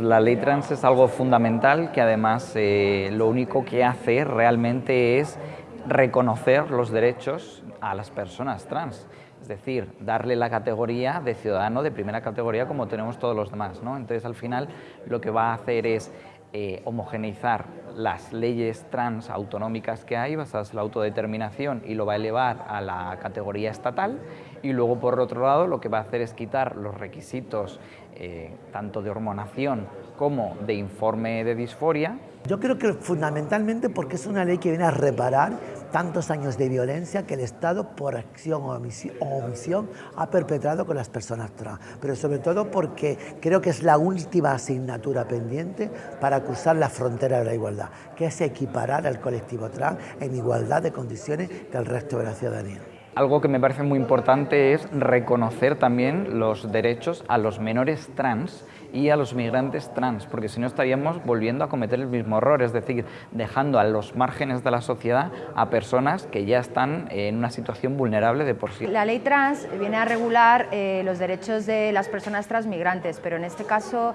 La ley trans es algo fundamental que además eh, lo único que hace realmente es reconocer los derechos a las personas trans. Es decir, darle la categoría de ciudadano de primera categoría como tenemos todos los demás. ¿no? Entonces, al final, lo que va a hacer es eh, homogeneizar las leyes trans autonómicas que hay basadas en la autodeterminación y lo va a elevar a la categoría estatal y luego por otro lado lo que va a hacer es quitar los requisitos eh, tanto de hormonación como de informe de disforia. Yo creo que fundamentalmente porque es una ley que viene a reparar tantos años de violencia que el Estado, por acción o omisión, ha perpetrado con las personas trans. Pero sobre todo porque creo que es la última asignatura pendiente para cruzar la frontera de la igualdad, que es equiparar al colectivo trans en igualdad de condiciones que el resto de la ciudadanía. Algo que me parece muy importante es reconocer también los derechos a los menores trans y a los migrantes trans, porque si no estaríamos volviendo a cometer el mismo error, es decir, dejando a los márgenes de la sociedad a personas que ya están en una situación vulnerable de por sí. La ley trans viene a regular eh, los derechos de las personas transmigrantes, pero en este caso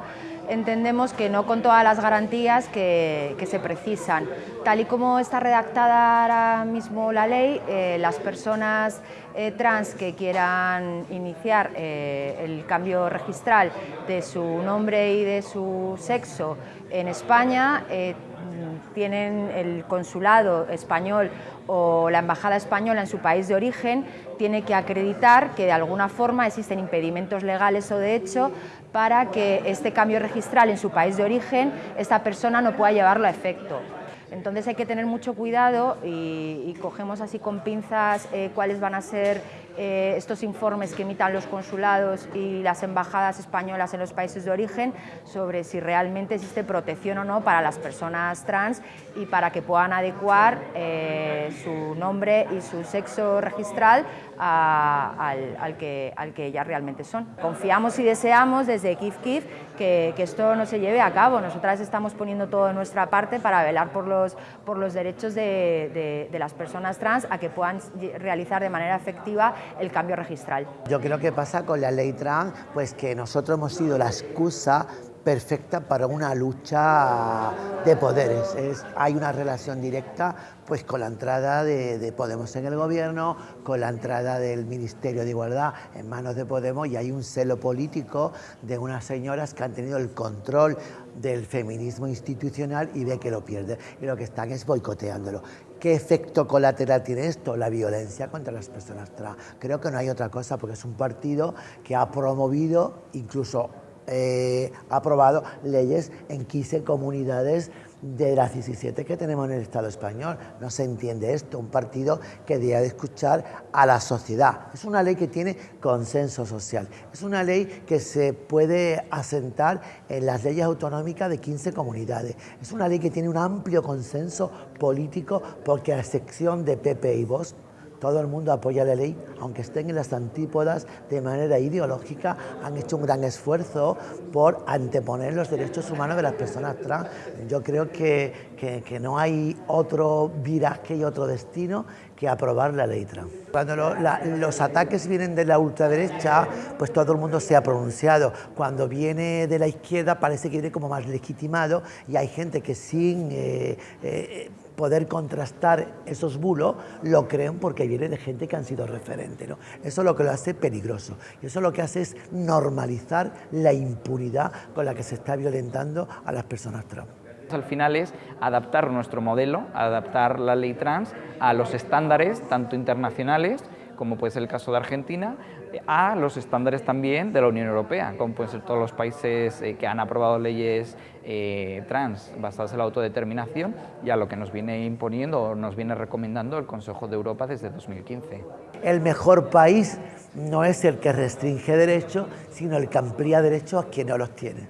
entendemos que no con todas las garantías que, se precisan. Tal y como está redactada ahora mismo la ley, eh, las personas eh, trans que quieran iniciar eh, el cambio registral de su nombre y de su sexo en España tienen el consulado español o la embajada española en su país de origen tiene que acreditar que de alguna forma existen impedimentos legales o de hecho para que este cambio registral en su país de origen esta persona no pueda llevarlo a efecto. Entonces hay que tener mucho cuidado y, cogemos así con pinzas eh, cuáles van a ser eh, estos informes que emitan los consulados y las embajadas españolas en los países de origen sobre si realmente existe protección o no para las personas trans y para que puedan adecuar eh, su nombre y su sexo registral al, que, al que ya realmente son. Confiamos y deseamos desde Kif Kif que, esto no se lleve a cabo. Nosotras estamos poniendo todo de nuestra parte para velar por los, por los derechos de, de las personas trans a que puedan realizar de manera efectiva el cambio registral. Yo creo que pasa con la ley trans, pues que nosotros hemos sido la excusa perfecta para una lucha de poderes. Es, hay una relación directa pues, con la entrada de, de, Podemos en el gobierno, con la entrada del Ministerio de Igualdad en manos de Podemos y hay un celo político de unas señoras que han tenido el control del feminismo institucional y ve que lo pierde y lo que están es boicoteándolo. ¿Qué efecto colateral tiene esto? La violencia contra las personas trans. Creo que no hay otra cosa porque es un partido que ha promovido incluso eh, aprobado leyes en 15 comunidades de las 17 que tenemos en el Estado español. No se entiende esto, un partido que debe de escuchar a la sociedad. Es una ley que tiene consenso social, es una ley que se puede asentar en las leyes autonómicas de 15 comunidades, es una ley que tiene un amplio consenso político porque a excepción de PP y Vox todo el mundo apoya la ley, aunque estén en las antípodas de manera ideológica, han hecho un gran esfuerzo por anteponer los derechos humanos de las personas trans. Yo creo que, que, no hay otro viraje y otro destino que aprobar la ley trans. Cuando los ataques vienen de la ultraderecha, pues todo el mundo se ha pronunciado. Cuando viene de la izquierda parece que viene como más legitimado y hay gente que sin... Eh, eh, poder contrastar esos bulos, lo creen porque viene de gente que han sido referentes. ¿no? Eso es lo que lo hace peligroso. Y eso lo que hace es normalizar la impunidad con la que se está violentando a las personas trans. Al final es adaptar nuestro modelo, adaptar la ley trans a los estándares, tanto internacionales como puede ser el caso de Argentina, a los estándares también de la Unión Europea, como pueden ser todos los países eh, que han aprobado leyes eh, trans basadas en la autodeterminación y a lo que nos viene imponiendo o nos viene recomendando el Consejo de Europa desde 2015. El mejor país no es el que restringe derechos, sino el que amplía derechos a quien no los tiene.